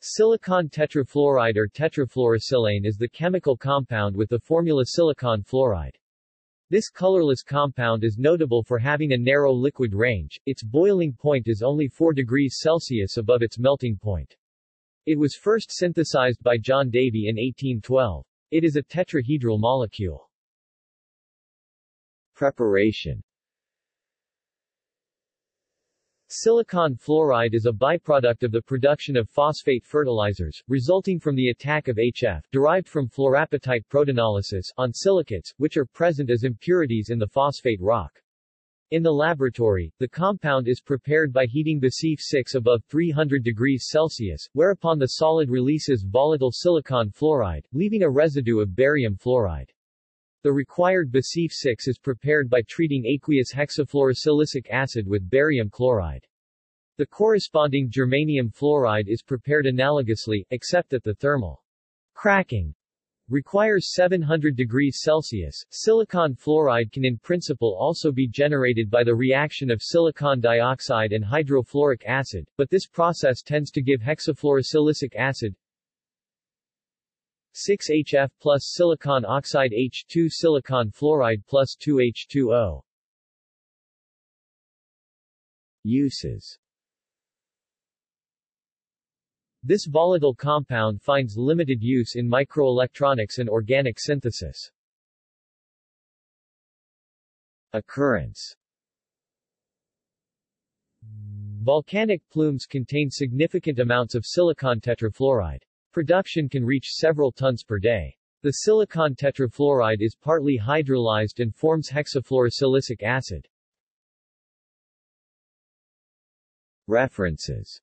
Silicon tetrafluoride or tetrafluorosilane is the chemical compound with the formula silicon fluoride. This colorless compound is notable for having a narrow liquid range, its boiling point is only 4 degrees Celsius above its melting point. It was first synthesized by John Davy in 1812. It is a tetrahedral molecule. Preparation Silicon fluoride is a byproduct of the production of phosphate fertilizers, resulting from the attack of HF derived from fluorapatite protonolysis on silicates, which are present as impurities in the phosphate rock. In the laboratory, the compound is prepared by heating BaSiF6 above 300 degrees Celsius, whereupon the solid releases volatile silicon fluoride, leaving a residue of barium fluoride. The required BaSiF6 is prepared by treating aqueous hexafluorosilicic acid with barium chloride. The corresponding germanium fluoride is prepared analogously, except that the thermal cracking requires 700 degrees Celsius. Silicon fluoride can in principle also be generated by the reaction of silicon dioxide and hydrofluoric acid, but this process tends to give hexafluorosilicic acid 6HF plus silicon oxide H2 silicon fluoride plus 2H2O. Uses This volatile compound finds limited use in microelectronics and organic synthesis. Occurrence Volcanic plumes contain significant amounts of silicon tetrafluoride. Production can reach several tons per day. The silicon tetrafluoride is partly hydrolyzed and forms hexafluorosilicic acid. References